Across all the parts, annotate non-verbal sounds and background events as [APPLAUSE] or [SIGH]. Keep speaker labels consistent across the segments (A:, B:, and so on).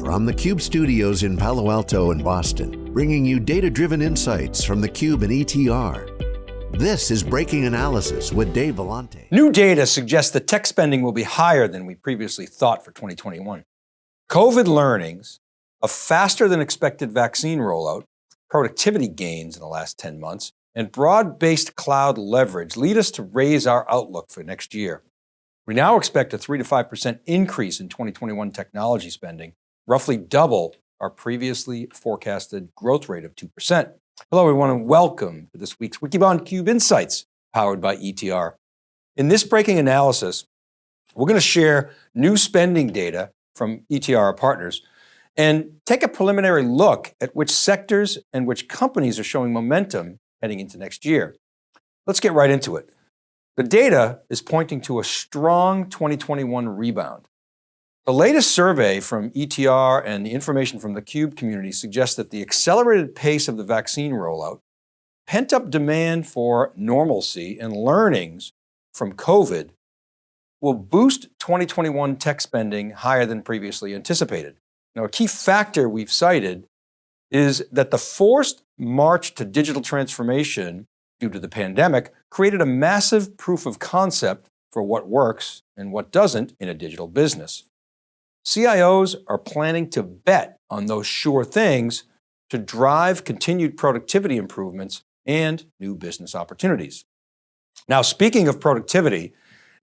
A: From the Cube studios in Palo Alto and Boston, bringing you data-driven insights from the Cube and ETR. This is Breaking Analysis with Dave Vellante.
B: New data suggests that tech spending will be higher than we previously thought for 2021. COVID learnings, a faster than expected vaccine rollout, productivity gains in the last 10 months, and broad-based cloud leverage lead us to raise our outlook for next year. We now expect a three to 5% increase in 2021 technology spending, roughly double our previously forecasted growth rate of 2%. Hello everyone and welcome to this week's Wikibon Cube Insights powered by ETR. In this breaking analysis, we're going to share new spending data from ETR partners and take a preliminary look at which sectors and which companies are showing momentum heading into next year. Let's get right into it. The data is pointing to a strong 2021 rebound. The latest survey from ETR and the information from the CUBE community suggests that the accelerated pace of the vaccine rollout, pent up demand for normalcy and learnings from COVID will boost 2021 tech spending higher than previously anticipated. Now a key factor we've cited is that the forced march to digital transformation due to the pandemic created a massive proof of concept for what works and what doesn't in a digital business. CIOs are planning to bet on those sure things to drive continued productivity improvements and new business opportunities. Now, speaking of productivity,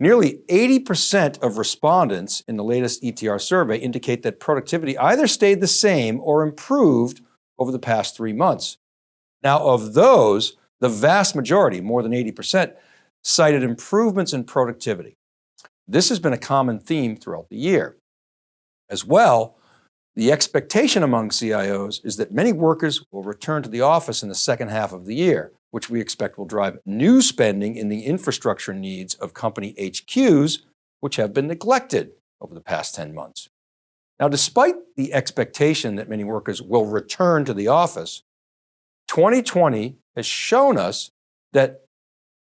B: nearly 80% of respondents in the latest ETR survey indicate that productivity either stayed the same or improved over the past three months. Now, of those, the vast majority, more than 80%, cited improvements in productivity. This has been a common theme throughout the year. As well, the expectation among CIOs is that many workers will return to the office in the second half of the year, which we expect will drive new spending in the infrastructure needs of company HQs, which have been neglected over the past 10 months. Now, despite the expectation that many workers will return to the office, 2020 has shown us that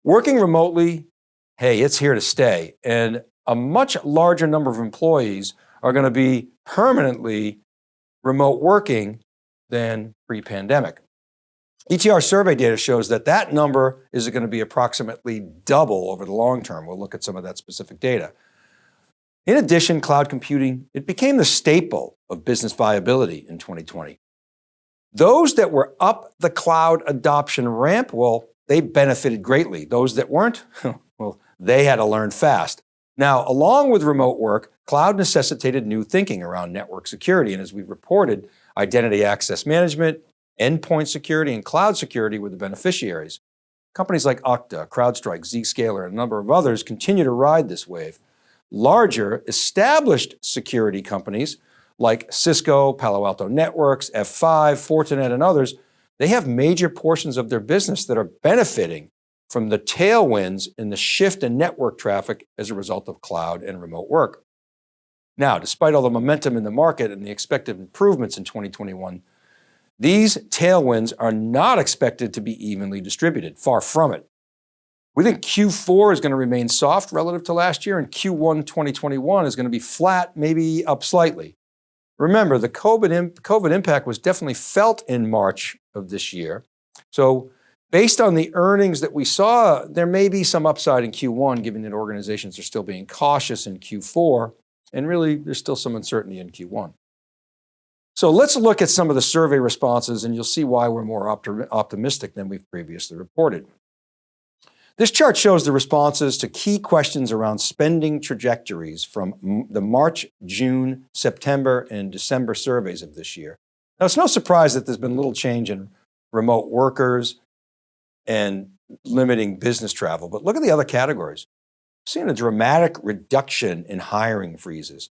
B: working remotely, hey, it's here to stay. And a much larger number of employees are going to be permanently remote working than pre-pandemic. ETR survey data shows that that number is going to be approximately double over the long term. We'll look at some of that specific data. In addition, cloud computing, it became the staple of business viability in 2020. Those that were up the cloud adoption ramp, well, they benefited greatly. Those that weren't, [LAUGHS] well, they had to learn fast. Now, along with remote work, cloud necessitated new thinking around network security. And as we reported, identity access management, endpoint security, and cloud security were the beneficiaries. Companies like Okta, CrowdStrike, Zscaler, and a number of others continue to ride this wave. Larger, established security companies like Cisco, Palo Alto Networks, F5, Fortinet, and others, they have major portions of their business that are benefiting from the tailwinds in the shift in network traffic as a result of cloud and remote work. Now, despite all the momentum in the market and the expected improvements in 2021, these tailwinds are not expected to be evenly distributed, far from it. We think Q4 is going to remain soft relative to last year and Q1 2021 is going to be flat, maybe up slightly. Remember, the COVID, COVID impact was definitely felt in March of this year. So Based on the earnings that we saw, there may be some upside in Q1, given that organizations are still being cautious in Q4, and really there's still some uncertainty in Q1. So let's look at some of the survey responses and you'll see why we're more optimistic than we've previously reported. This chart shows the responses to key questions around spending trajectories from the March, June, September, and December surveys of this year. Now it's no surprise that there's been little change in remote workers, and limiting business travel. But look at the other categories. We've seen a dramatic reduction in hiring freezes.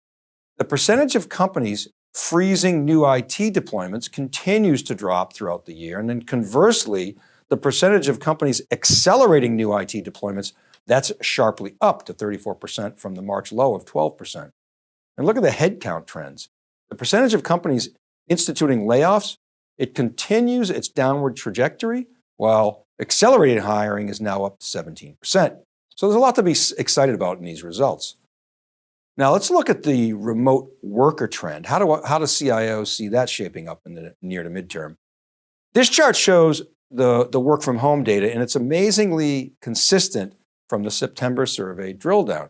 B: The percentage of companies freezing new IT deployments continues to drop throughout the year. And then conversely, the percentage of companies accelerating new IT deployments, that's sharply up to 34% from the March low of 12%. And look at the headcount trends. The percentage of companies instituting layoffs, it continues its downward trajectory while Accelerated hiring is now up to 17%. So there's a lot to be excited about in these results. Now let's look at the remote worker trend. How do, how do CIOs see that shaping up in the near to midterm? This chart shows the, the work from home data and it's amazingly consistent from the September survey drill down.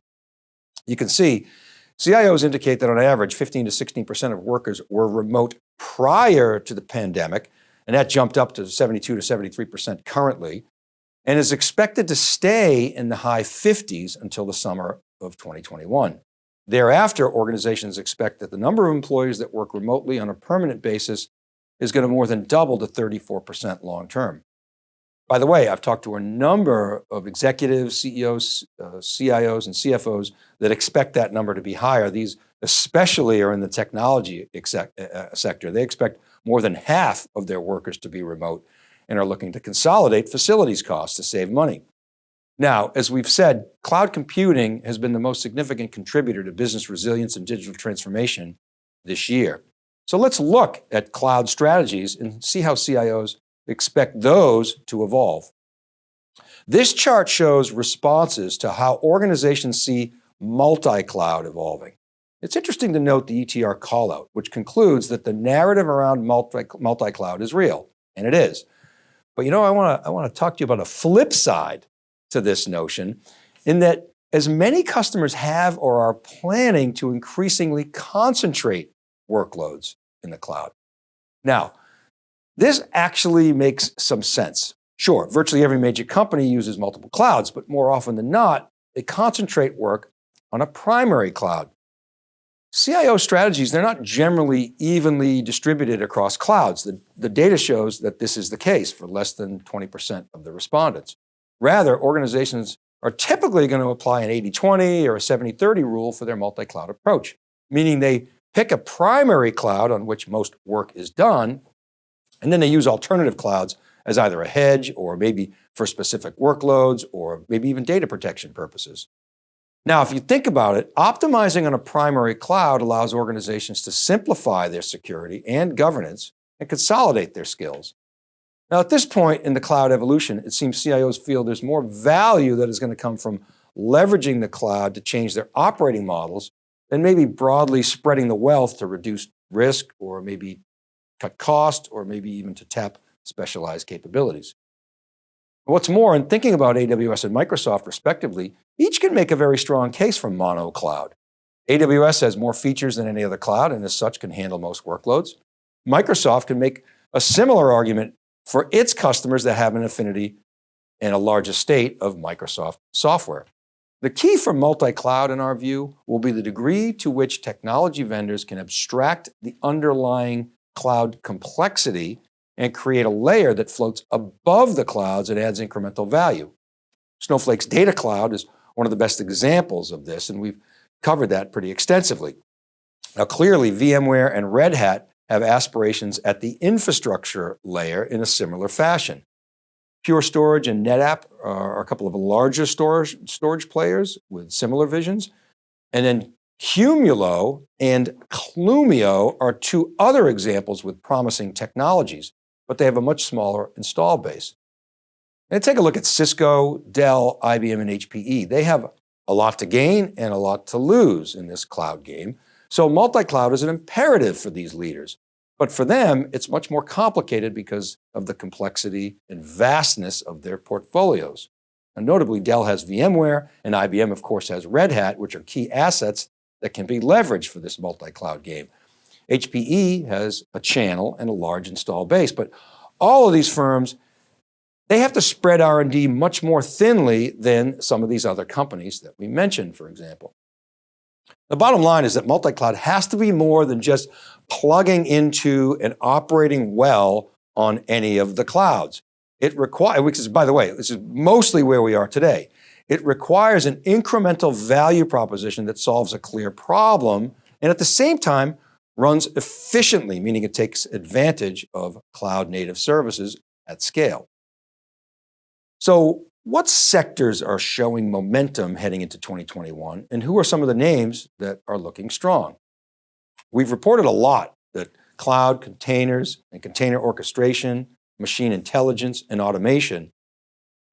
B: You can see CIOs indicate that on average 15 to 16% of workers were remote prior to the pandemic, and that jumped up to 72 to 73% currently, and is expected to stay in the high 50s until the summer of 2021. Thereafter, organizations expect that the number of employees that work remotely on a permanent basis is going to more than double to 34% long-term. By the way, I've talked to a number of executives, CEOs, uh, CIOs, and CFOs that expect that number to be higher. These especially are in the technology uh, uh, sector. They expect more than half of their workers to be remote and are looking to consolidate facilities costs to save money. Now, as we've said, cloud computing has been the most significant contributor to business resilience and digital transformation this year. So let's look at cloud strategies and see how CIOs expect those to evolve. This chart shows responses to how organizations see multi-cloud evolving. It's interesting to note the ETR callout, which concludes that the narrative around multi-cloud is real, and it is. But you know, I want to I want to talk to you about a flip side to this notion in that as many customers have or are planning to increasingly concentrate workloads in the cloud. Now, this actually makes some sense. Sure, virtually every major company uses multiple clouds, but more often than not, they concentrate work on a primary cloud. CIO strategies, they're not generally evenly distributed across clouds. The, the data shows that this is the case for less than 20% of the respondents. Rather, organizations are typically going to apply an 80-20 or a 70-30 rule for their multi-cloud approach, meaning they pick a primary cloud on which most work is done, and then they use alternative clouds as either a hedge or maybe for specific workloads or maybe even data protection purposes. Now, if you think about it, optimizing on a primary cloud allows organizations to simplify their security and governance and consolidate their skills. Now, at this point in the cloud evolution, it seems CIOs feel there's more value that is going to come from leveraging the cloud to change their operating models than maybe broadly spreading the wealth to reduce risk or maybe cut cost or maybe even to tap specialized capabilities. What's more, in thinking about AWS and Microsoft respectively, each can make a very strong case for mono cloud. AWS has more features than any other cloud and as such can handle most workloads. Microsoft can make a similar argument for its customers that have an affinity and a large estate of Microsoft software. The key for multi-cloud in our view will be the degree to which technology vendors can abstract the underlying cloud complexity and create a layer that floats above the clouds and adds incremental value. Snowflake's data cloud is one of the best examples of this, and we've covered that pretty extensively. Now clearly VMware and Red Hat have aspirations at the infrastructure layer in a similar fashion. Pure Storage and NetApp are a couple of larger storage, storage players with similar visions. And then Qumulo and Clumio are two other examples with promising technologies, but they have a much smaller install base. And take a look at Cisco, Dell, IBM, and HPE. They have a lot to gain and a lot to lose in this cloud game. So multi-cloud is an imperative for these leaders. But for them, it's much more complicated because of the complexity and vastness of their portfolios. And notably, Dell has VMware and IBM, of course, has Red Hat, which are key assets that can be leveraged for this multi-cloud game. HPE has a channel and a large install base, but all of these firms, they have to spread R&D much more thinly than some of these other companies that we mentioned, for example. The bottom line is that multi-cloud has to be more than just plugging into and operating well on any of the clouds. It requires, which is, by the way, this is mostly where we are today. It requires an incremental value proposition that solves a clear problem and at the same time runs efficiently, meaning it takes advantage of cloud native services at scale. So what sectors are showing momentum heading into 2021 and who are some of the names that are looking strong? We've reported a lot that cloud containers and container orchestration, machine intelligence and automation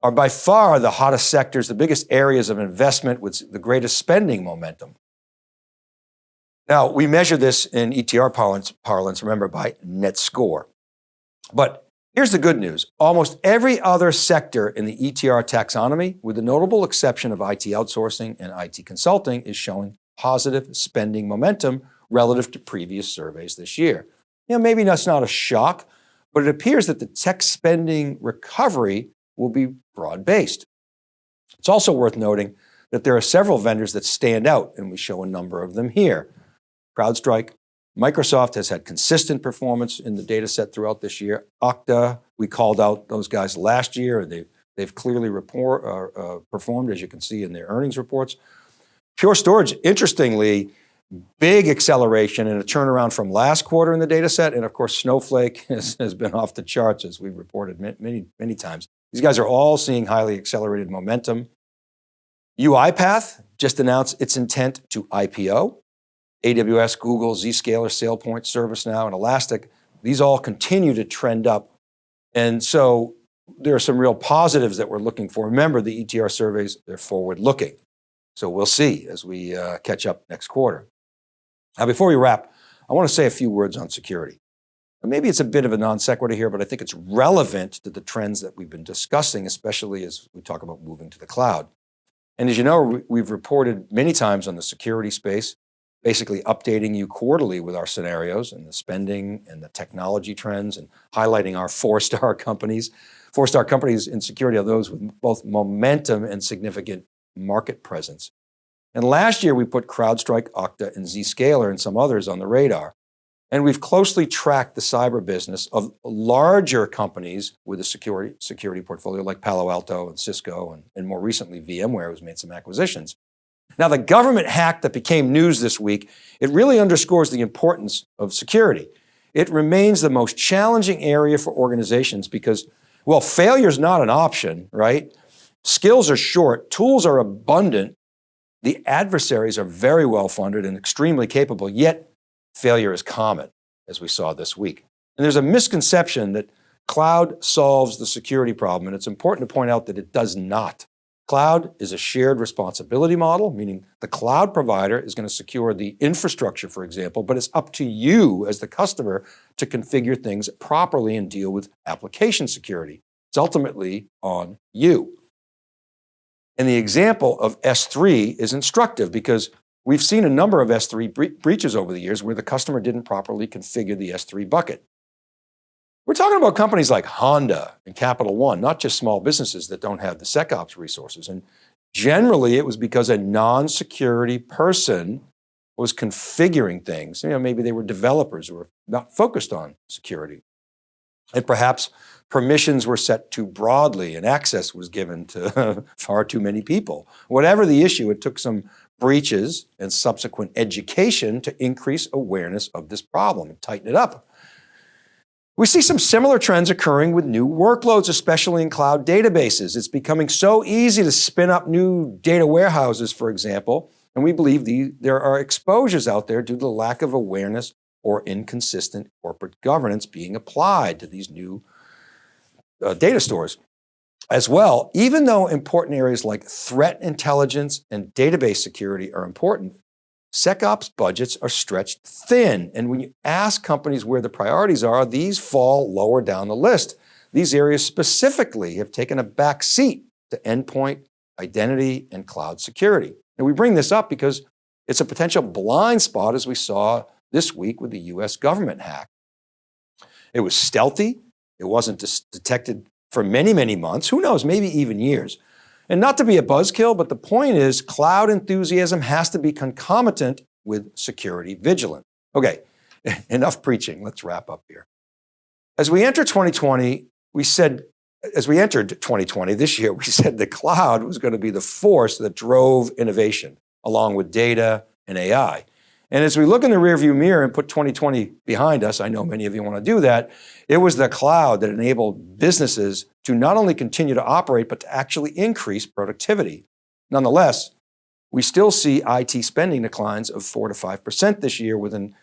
B: are by far the hottest sectors, the biggest areas of investment with the greatest spending momentum. Now, we measure this in ETR parlance, remember, by net score. But here's the good news. Almost every other sector in the ETR taxonomy, with the notable exception of IT outsourcing and IT consulting, is showing positive spending momentum relative to previous surveys this year. You know, maybe that's not a shock, but it appears that the tech spending recovery will be broad-based. It's also worth noting that there are several vendors that stand out, and we show a number of them here. CrowdStrike, Microsoft has had consistent performance in the data set throughout this year. Okta, we called out those guys last year. And they've, they've clearly report, uh, uh, performed, as you can see in their earnings reports. Pure Storage, interestingly, big acceleration and a turnaround from last quarter in the data set. And of course, Snowflake [LAUGHS] has, has been off the charts as we've reported many, many times. These guys are all seeing highly accelerated momentum. UiPath just announced its intent to IPO. AWS, Google, Zscaler, SailPoint, ServiceNow, and Elastic, these all continue to trend up. And so there are some real positives that we're looking for. Remember the ETR surveys, they're forward looking. So we'll see as we uh, catch up next quarter. Now, before we wrap, I want to say a few words on security. maybe it's a bit of a non sequitur here, but I think it's relevant to the trends that we've been discussing, especially as we talk about moving to the cloud. And as you know, we've reported many times on the security space, basically updating you quarterly with our scenarios and the spending and the technology trends and highlighting our four-star [LAUGHS] companies. Four-star companies in security are those with both momentum and significant market presence. And last year we put CrowdStrike, Okta, and Zscaler and some others on the radar. And we've closely tracked the cyber business of larger companies with a security, security portfolio like Palo Alto and Cisco, and, and more recently VMware who's made some acquisitions. Now the government hack that became news this week, it really underscores the importance of security. It remains the most challenging area for organizations because, well, failure is not an option, right? Skills are short, tools are abundant, the adversaries are very well funded and extremely capable, yet failure is common, as we saw this week. And there's a misconception that cloud solves the security problem, and it's important to point out that it does not. Cloud is a shared responsibility model, meaning the cloud provider is going to secure the infrastructure, for example, but it's up to you as the customer to configure things properly and deal with application security. It's ultimately on you. And the example of S3 is instructive because We've seen a number of S3 bre breaches over the years where the customer didn't properly configure the S3 bucket. We're talking about companies like Honda and Capital One, not just small businesses that don't have the SecOps resources. And generally it was because a non-security person was configuring things. You know, maybe they were developers who were not focused on security. And perhaps permissions were set too broadly and access was given to [LAUGHS] far too many people. Whatever the issue, it took some breaches and subsequent education to increase awareness of this problem and tighten it up. We see some similar trends occurring with new workloads, especially in cloud databases. It's becoming so easy to spin up new data warehouses, for example, and we believe the, there are exposures out there due to the lack of awareness or inconsistent corporate governance being applied to these new uh, data stores. As well, even though important areas like threat intelligence and database security are important, SecOps budgets are stretched thin. And when you ask companies where the priorities are, these fall lower down the list. These areas specifically have taken a back seat to endpoint, identity, and cloud security. And we bring this up because it's a potential blind spot as we saw this week with the US government hack. It was stealthy, it wasn't detected for many, many months, who knows, maybe even years. And not to be a buzzkill, but the point is cloud enthusiasm has to be concomitant with security vigilance. Okay, [LAUGHS] enough preaching, let's wrap up here. As we enter 2020, we said, as we entered 2020 this year, [LAUGHS] we said the cloud was going to be the force that drove innovation along with data and AI. And as we look in the rearview mirror and put 2020 behind us, I know many of you want to do that, it was the cloud that enabled businesses to not only continue to operate, but to actually increase productivity. Nonetheless, we still see IT spending declines of four to 5% this year with an,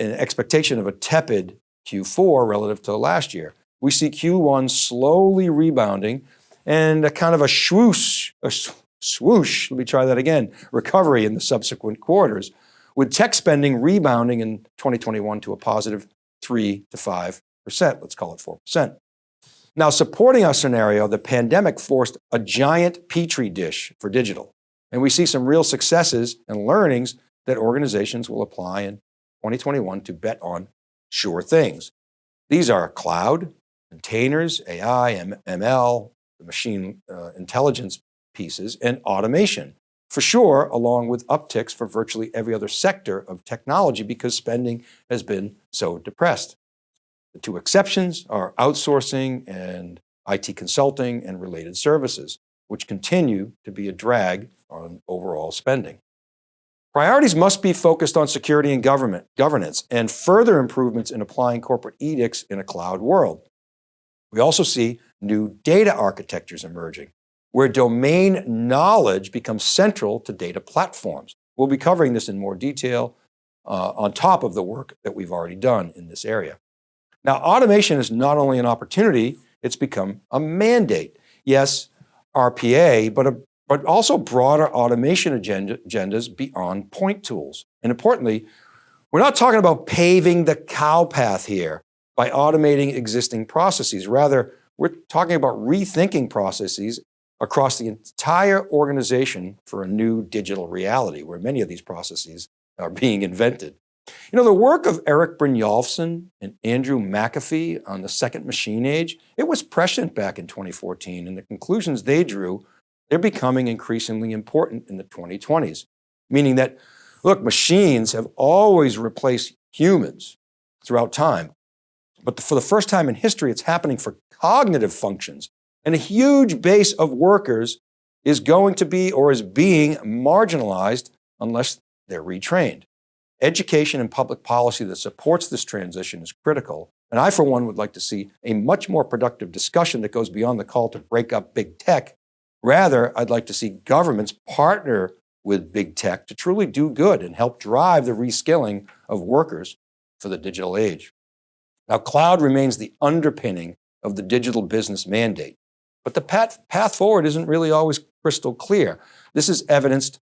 B: an expectation of a tepid Q4 relative to last year. We see Q1 slowly rebounding and a kind of a swoosh, a swoosh, let me try that again, recovery in the subsequent quarters with tech spending rebounding in 2021 to a positive three to 5%, let's call it 4%. Now supporting our scenario, the pandemic forced a giant petri dish for digital. And we see some real successes and learnings that organizations will apply in 2021 to bet on sure things. These are cloud, containers, AI, ML, the machine uh, intelligence pieces, and automation. For sure, along with upticks for virtually every other sector of technology because spending has been so depressed. The two exceptions are outsourcing and IT consulting and related services, which continue to be a drag on overall spending. Priorities must be focused on security and government governance and further improvements in applying corporate edicts in a cloud world. We also see new data architectures emerging, where domain knowledge becomes central to data platforms. We'll be covering this in more detail uh, on top of the work that we've already done in this area. Now, automation is not only an opportunity, it's become a mandate. Yes, RPA, but a but also broader automation agenda, agendas beyond point tools. And importantly, we're not talking about paving the cow path here by automating existing processes. Rather, we're talking about rethinking processes across the entire organization for a new digital reality where many of these processes are being invented. You know, the work of Eric Brynjolfsson and Andrew McAfee on the second machine age, it was prescient back in 2014 and the conclusions they drew they're becoming increasingly important in the 2020s, meaning that, look, machines have always replaced humans throughout time. But for the first time in history, it's happening for cognitive functions. And a huge base of workers is going to be or is being marginalized unless they're retrained. Education and public policy that supports this transition is critical. And I, for one, would like to see a much more productive discussion that goes beyond the call to break up big tech Rather, I'd like to see governments partner with big tech to truly do good and help drive the reskilling of workers for the digital age. Now, cloud remains the underpinning of the digital business mandate, but the path, path forward isn't really always crystal clear. This is evidenced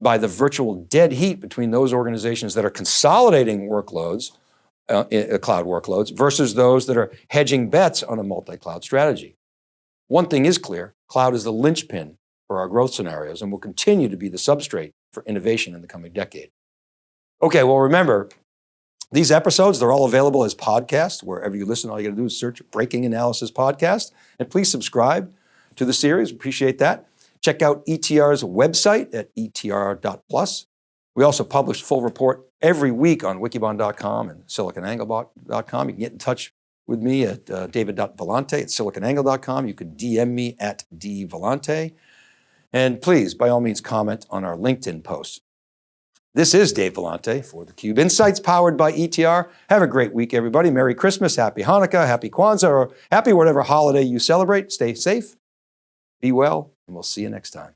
B: by the virtual dead heat between those organizations that are consolidating workloads, uh, uh cloud workloads, versus those that are hedging bets on a multi-cloud strategy. One thing is clear, cloud is the linchpin for our growth scenarios and will continue to be the substrate for innovation in the coming decade. Okay, well remember, these episodes, they're all available as podcasts. Wherever you listen, all you got to do is search Breaking Analysis Podcast. And please subscribe to the series, appreciate that. Check out ETR's website at etr.plus. We also publish full report every week on wikibon.com and siliconangle.com. You can get in touch with me at uh, david.vellante at siliconangle.com. You can DM me at dvellante. And please, by all means, comment on our LinkedIn posts. This is Dave Vellante for theCUBE Insights powered by ETR. Have a great week, everybody. Merry Christmas, Happy Hanukkah, Happy Kwanzaa, or happy whatever holiday you celebrate. Stay safe, be well, and we'll see you next time.